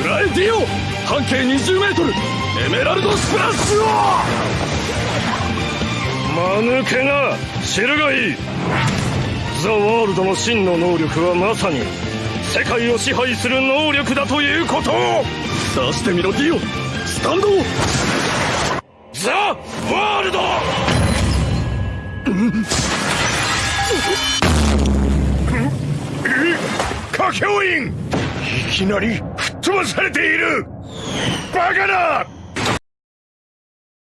フラエディオ半径 20m エメラルドスプラッシュを！間抜けな知るがいい。ザ・ワールドの真の能力はまさに世界を支配する能力だということを！さしてみろディオ。スタンドザ・ワールド！歌教員いきなりされている。